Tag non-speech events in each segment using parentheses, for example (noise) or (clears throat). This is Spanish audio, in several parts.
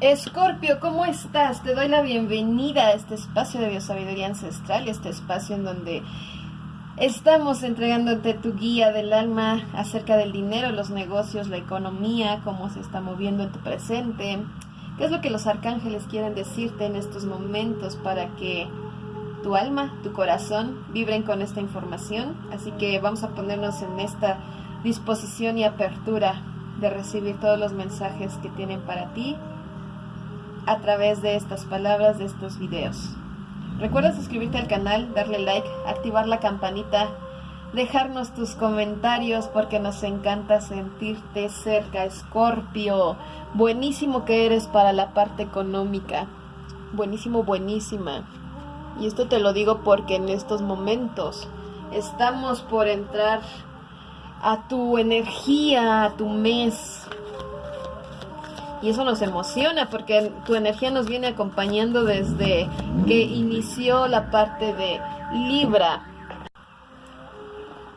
Escorpio, ¿cómo estás? Te doy la bienvenida a este espacio de biosabiduría ancestral, este espacio en donde estamos entregándote tu guía del alma acerca del dinero, los negocios, la economía, cómo se está moviendo en tu presente, qué es lo que los arcángeles quieren decirte en estos momentos para que tu alma, tu corazón vibren con esta información. Así que vamos a ponernos en esta disposición y apertura de recibir todos los mensajes que tienen para ti a través de estas palabras, de estos videos. Recuerda suscribirte al canal, darle like, activar la campanita, dejarnos tus comentarios porque nos encanta sentirte cerca, Escorpio. Buenísimo que eres para la parte económica. Buenísimo, buenísima. Y esto te lo digo porque en estos momentos estamos por entrar a tu energía, a tu mes, y eso nos emociona porque tu energía nos viene acompañando desde que inició la parte de Libra.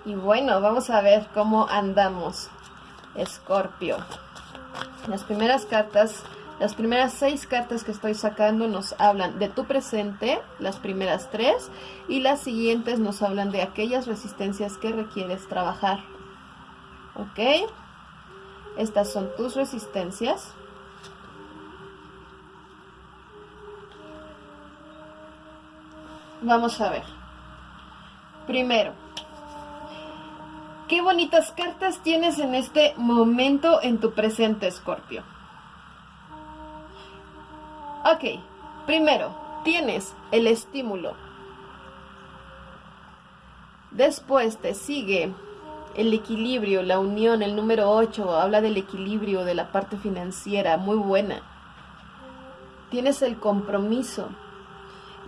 Y bueno, vamos a ver cómo andamos, Escorpio. Las primeras cartas, las primeras seis cartas que estoy sacando nos hablan de tu presente, las primeras tres, y las siguientes nos hablan de aquellas resistencias que requieres trabajar. ¿Ok? Estas son tus resistencias. Vamos a ver. Primero, ¿qué bonitas cartas tienes en este momento en tu presente, Escorpio? Ok, primero, tienes el estímulo. Después te sigue el equilibrio, la unión, el número 8, habla del equilibrio de la parte financiera, muy buena. Tienes el compromiso,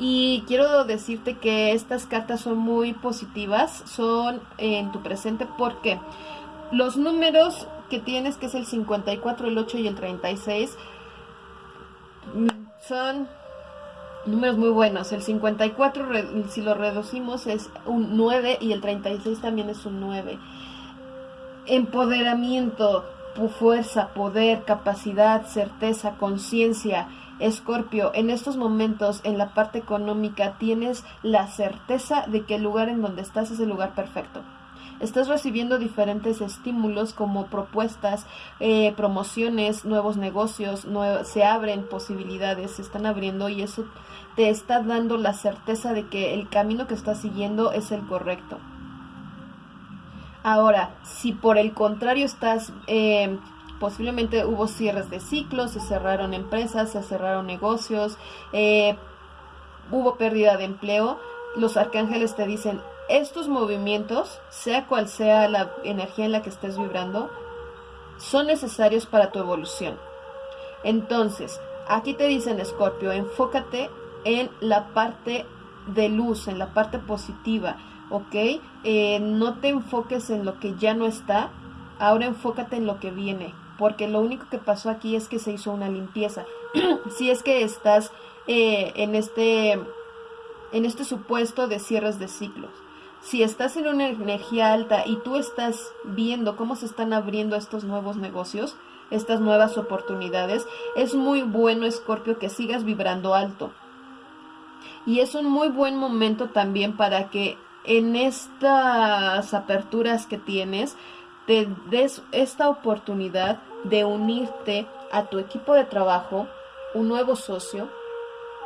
y quiero decirte que estas cartas son muy positivas, son en tu presente porque los números que tienes, que es el 54, el 8 y el 36, mm, son números muy buenos. El 54, si lo reducimos, es un 9 y el 36 también es un 9. Empoderamiento, fuerza, poder, capacidad, certeza, conciencia, Escorpio, en estos momentos en la parte económica tienes la certeza de que el lugar en donde estás es el lugar perfecto. Estás recibiendo diferentes estímulos como propuestas, eh, promociones, nuevos negocios, se abren posibilidades, se están abriendo y eso te está dando la certeza de que el camino que estás siguiendo es el correcto. Ahora, si por el contrario estás eh, posiblemente hubo cierres de ciclos, se cerraron empresas, se cerraron negocios, eh, hubo pérdida de empleo, los arcángeles te dicen, estos movimientos, sea cual sea la energía en la que estés vibrando, son necesarios para tu evolución. Entonces, aquí te dicen, Escorpio, enfócate en la parte de luz, en la parte positiva, ¿ok? Eh, no te enfoques en lo que ya no está, ahora enfócate en lo que viene, porque lo único que pasó aquí es que se hizo una limpieza. (clears throat) si es que estás eh, en, este, en este supuesto de cierres de ciclos. Si estás en una energía alta y tú estás viendo cómo se están abriendo estos nuevos negocios, estas nuevas oportunidades, es muy bueno, Escorpio, que sigas vibrando alto. Y es un muy buen momento también para que en estas aperturas que tienes, te des esta oportunidad de unirte a tu equipo de trabajo, un nuevo socio,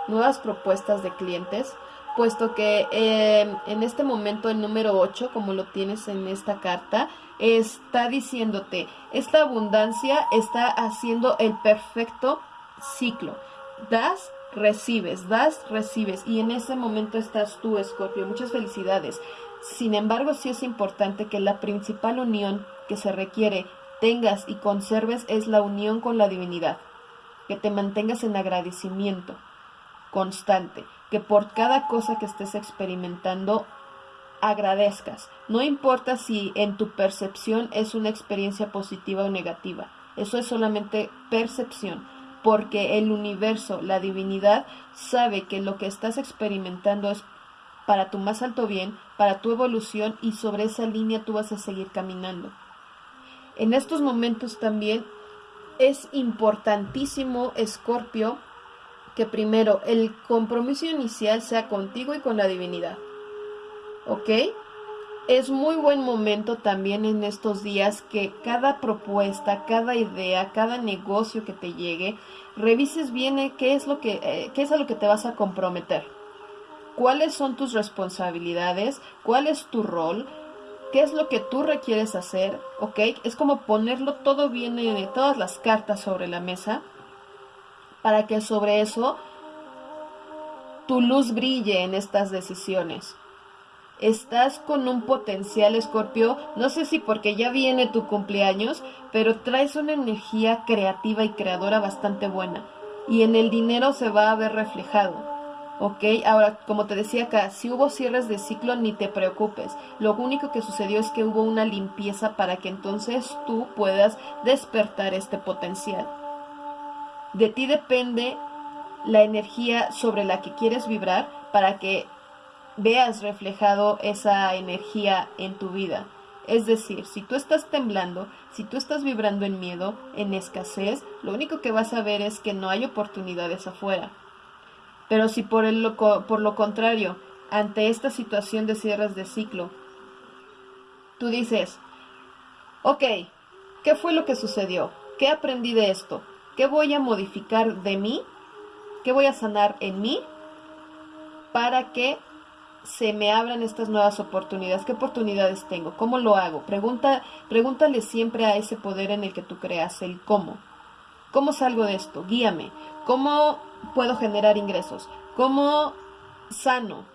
nuevas propuestas de clientes, puesto que em, en este momento el número 8, como lo tienes en esta carta, está diciéndote, esta abundancia está haciendo el perfecto ciclo. Das, recibes, das, recibes. Y en ese momento estás tú, Escorpio. Muchas felicidades. Sin embargo, sí es importante que la principal unión que se requiere tengas y conserves es la unión con la divinidad, que te mantengas en agradecimiento constante, que por cada cosa que estés experimentando agradezcas. No importa si en tu percepción es una experiencia positiva o negativa, eso es solamente percepción, porque el universo, la divinidad, sabe que lo que estás experimentando es para tu más alto bien, para tu evolución y sobre esa línea tú vas a seguir caminando. En estos momentos también es importantísimo, Escorpio, que primero el compromiso inicial sea contigo y con la divinidad. ¿Ok? Es muy buen momento también en estos días que cada propuesta, cada idea, cada negocio que te llegue, revises bien qué es lo que eh, qué es a lo que te vas a comprometer. ¿Cuáles son tus responsabilidades? ¿Cuál es tu rol? ¿Qué es lo que tú requieres hacer? ¿Ok? Es como ponerlo todo bien, en todas las cartas sobre la mesa para que sobre eso tu luz brille en estas decisiones. Estás con un potencial, Escorpio, no sé si porque ya viene tu cumpleaños, pero traes una energía creativa y creadora bastante buena. Y en el dinero se va a ver reflejado. ¿Ok? Ahora, como te decía acá, si hubo cierres de ciclo, ni te preocupes. Lo único que sucedió es que hubo una limpieza para que entonces tú puedas despertar este potencial. De ti depende la energía sobre la que quieres vibrar para que veas reflejado esa energía en tu vida. Es decir, si tú estás temblando, si tú estás vibrando en miedo, en escasez, lo único que vas a ver es que no hay oportunidades afuera. Pero si por, el, por lo contrario, ante esta situación de cierres de ciclo, tú dices, ok, ¿qué fue lo que sucedió? ¿Qué aprendí de esto? ¿Qué voy a modificar de mí? ¿Qué voy a sanar en mí? Para que se me abran estas nuevas oportunidades? ¿Qué oportunidades tengo? ¿Cómo lo hago? Pregunta, pregúntale siempre a ese poder en el que tú creas el cómo. ¿Cómo salgo de esto? Guíame. ¿Cómo puedo generar ingresos? ¿Cómo sano?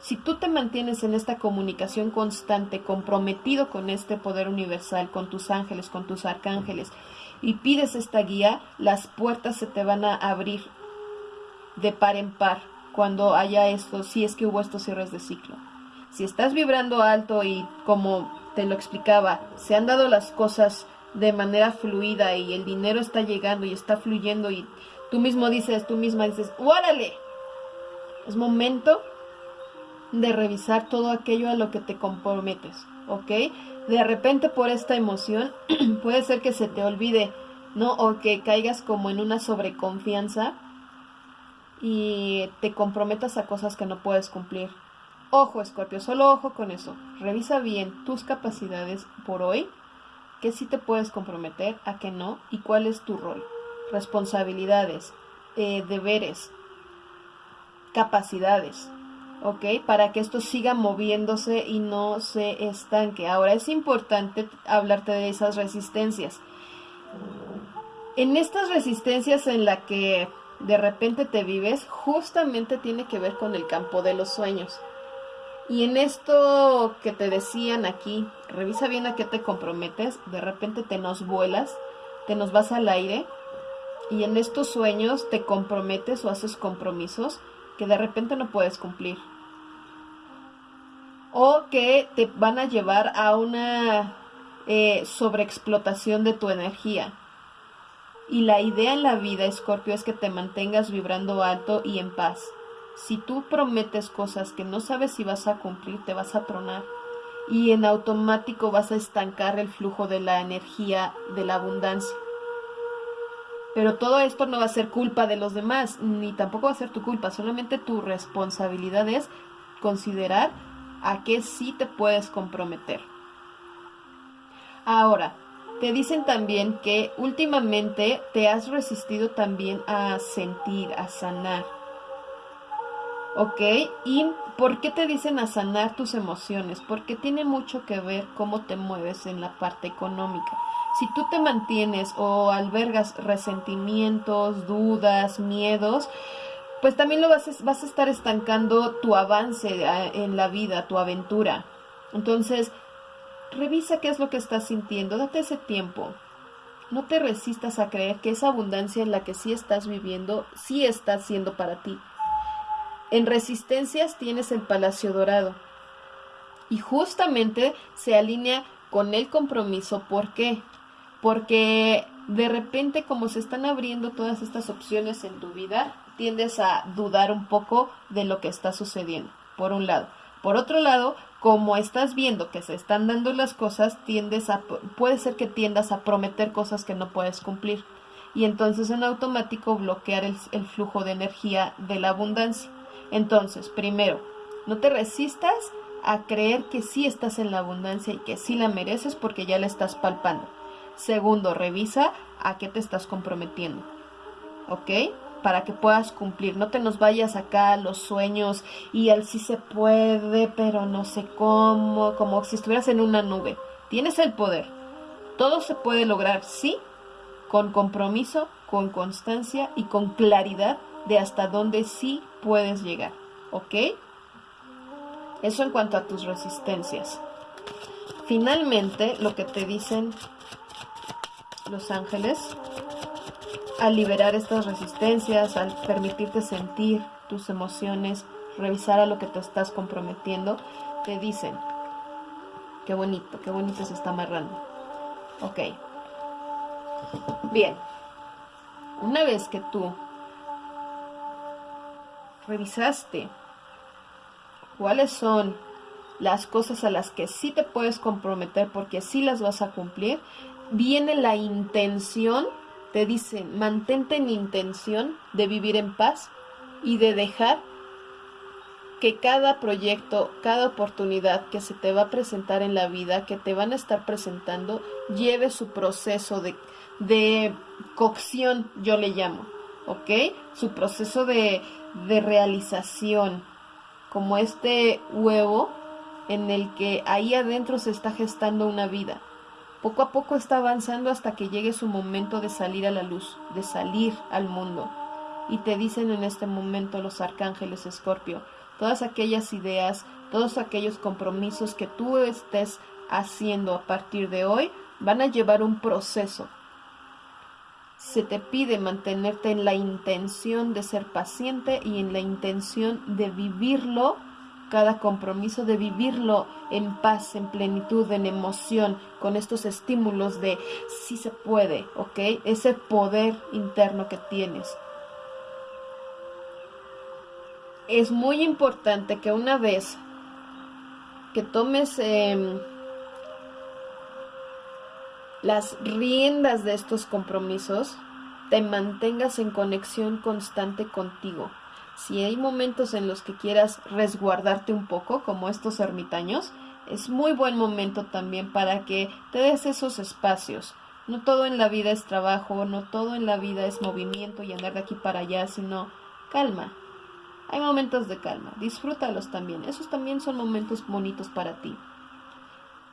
Si tú te mantienes en esta comunicación constante, comprometido con este poder universal, con tus ángeles, con tus arcángeles, y pides esta guía, las puertas se te van a abrir de par en par cuando haya esto, si es que hubo estos cierres de ciclo. Si estás vibrando alto y como te lo explicaba, se han dado las cosas de manera fluida y el dinero está llegando y está fluyendo y tú mismo dices, tú misma dices, ¡órale! Es momento de revisar todo aquello a lo que te comprometes, ¿ok? De repente por esta emoción (clears throat) puede ser que se te olvide, ¿no? O que caigas como en una sobreconfianza y te comprometas a cosas que no puedes cumplir. Ojo, Escorpio, solo ojo con eso. Revisa bien tus capacidades por hoy, que sí te puedes comprometer, a que no, y cuál es tu rol. Responsabilidades, eh, deberes, capacidades, ¿ok? Para que esto siga moviéndose y no se estanque. Ahora es importante hablarte de esas resistencias. En estas resistencias en la que de repente te vives, justamente tiene que ver con el campo de los sueños. Y en esto que te decían aquí, revisa bien a qué te comprometes, de repente te nos vuelas, te nos vas al aire y en estos sueños te comprometes o haces compromisos que de repente no puedes cumplir. O que te van a llevar a una eh, sobreexplotación de tu energía y la idea en la vida, Escorpio, es que te mantengas vibrando alto y en paz. Si tú prometes cosas que no sabes si vas a cumplir, te vas a tronar. Y en automático vas a estancar el flujo de la energía de la abundancia. Pero todo esto no va a ser culpa de los demás, ni tampoco va a ser tu culpa. Solamente tu responsabilidad es considerar a qué sí te puedes comprometer. Ahora, te dicen también que últimamente te has resistido también a sentir, a sanar. ¿Ok? ¿Y por qué te dicen a sanar tus emociones? Porque tiene mucho que ver cómo te mueves en la parte económica. Si tú te mantienes o albergas resentimientos, dudas, miedos, pues también lo vas a, vas a estar estancando tu avance eh, en la vida, tu aventura. Entonces, Revisa qué es lo que estás sintiendo, date ese tiempo. No te resistas a creer que esa abundancia en la que sí estás viviendo, sí está siendo para ti. En resistencias tienes el Palacio Dorado. Y justamente se alinea con el compromiso. ¿Por qué? Porque de repente como se están abriendo todas estas opciones en tu vida, tiendes a dudar un poco de lo que está sucediendo, por un lado. Por otro lado, como estás viendo que se están dando las cosas, tiendes a, puede ser que tiendas a prometer cosas que no puedes cumplir y entonces en automático bloquear el, el flujo de energía de la abundancia. Entonces, primero, no te resistas a creer que sí estás en la abundancia y que sí la mereces porque ya la estás palpando. Segundo, revisa a qué te estás comprometiendo. ¿Ok? Para que puedas cumplir. No te nos vayas acá a los sueños y al sí se puede, pero no sé cómo, como si estuvieras en una nube. Tienes el poder. Todo se puede lograr, sí, con compromiso, con constancia y con claridad de hasta dónde sí puedes llegar. ¿Ok? Eso en cuanto a tus resistencias. Finalmente, lo que te dicen los ángeles, al liberar estas resistencias, al permitirte sentir tus emociones, revisar a lo que te estás comprometiendo, te dicen, qué bonito, qué bonito se está amarrando. Ok. Bien. Una vez que tú revisaste cuáles son las cosas a las que sí te puedes comprometer porque sí las vas a cumplir, viene la intención, te dicen, mantente en intención de vivir en paz y de dejar que cada proyecto, cada oportunidad que se te va a presentar en la vida, que te van a estar presentando, lleve su proceso de, de cocción, yo le llamo, ¿ok? Su proceso de, de realización, como este huevo en el que ahí adentro se está gestando una vida. Poco a poco está avanzando hasta que llegue su momento de salir a la luz, de salir al mundo. Y te dicen en este momento los arcángeles Escorpio, todas aquellas ideas, todos aquellos compromisos que tú estés haciendo a partir de hoy van a llevar un proceso se te pide mantenerte en la intención de ser paciente y en la intención de vivirlo, cada compromiso de vivirlo en paz, en plenitud, en emoción, con estos estímulos de si se puede, ¿ok? Ese poder interno que tienes. Es muy importante que una vez que tomes... Em, las riendas de estos compromisos, te mantengas en conexión constante contigo. Si hay momentos en los que quieras resguardarte un poco, como estos ermitaños, es muy buen momento también para que te des esos espacios. No todo en la vida es trabajo, no todo en la vida es movimiento y andar de aquí para allá, sino calma. Hay momentos de calma, disfrútalos también. Esos también son momentos bonitos para ti.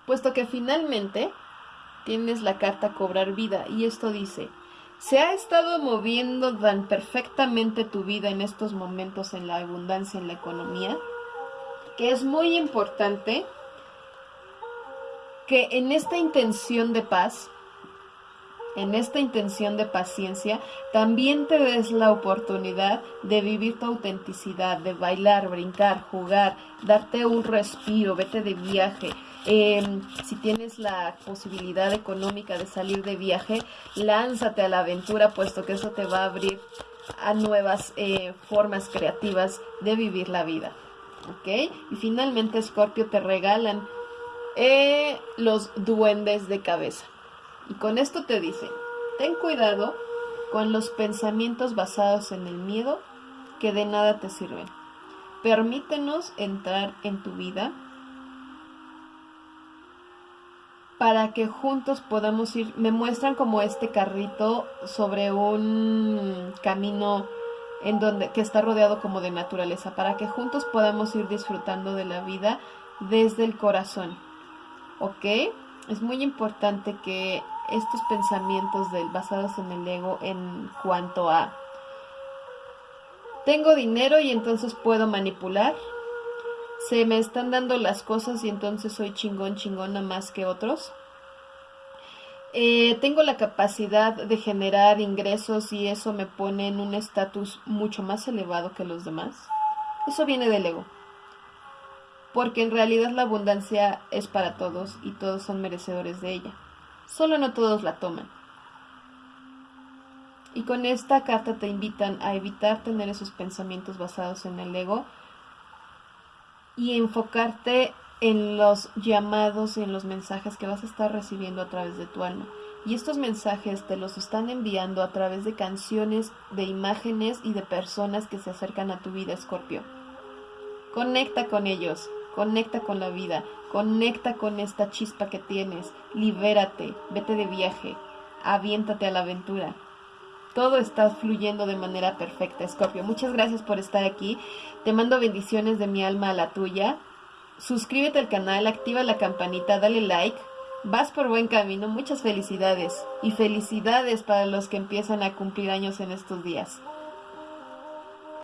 Puesto que finalmente tienes la carta cobrar vida y esto dice, se ha estado moviendo tan perfectamente tu vida en estos momentos en la abundancia, en la economía, que es muy importante que en esta intención de paz, en esta intención de paciencia, también te des la oportunidad de vivir tu autenticidad, de bailar, brincar, jugar, darte un respiro, vete de viaje, Em, si tienes la posibilidad económica de salir de viaje, lánzate a la aventura, puesto que eso te va a abrir a nuevas eh, formas creativas de vivir la vida. ¿Ok? Y finalmente, Scorpio, te regalan eh, los duendes de cabeza. Y con esto te dicen, ten cuidado con los pensamientos basados en el miedo que de nada te sirven. Permítenos entrar en tu vida para que juntos podamos ir, me muestran como este carrito sobre un camino en donde que está rodeado como de naturaleza, para que juntos podamos ir disfrutando de la vida desde el corazón. ¿Ok? Es muy importante que estos pensamientos del, basados en el ego en cuanto a tengo dinero y entonces puedo manipular, se me están dando las cosas y entonces soy chingón, chingona más que otros. Eh, tengo la capacidad de generar ingresos y eso me pone en un estatus mucho más elevado que los demás. Eso viene del ego. Porque en realidad la abundancia es para todos y todos son merecedores de ella. Solo no todos la toman. Y con esta carta te invitan a evitar tener esos pensamientos basados en el ego y enfocarte en los llamados y en los mensajes que vas a estar recibiendo a través de tu alma. Y estos mensajes te los están enviando a través de canciones, de imágenes y de personas que se acercan a tu vida, Escorpio. Conecta con ellos, conecta con la vida, conecta con esta chispa que tienes, libérate, vete de viaje, aviéntate a la aventura. Todo está fluyendo de manera perfecta, Escorpio. Muchas gracias por estar aquí. Te mando bendiciones de mi alma a la tuya. Suscríbete al canal, activa la campanita, dale like Vas por buen camino, muchas felicidades y felicidades para los que empiezan a cumplir años en estos días.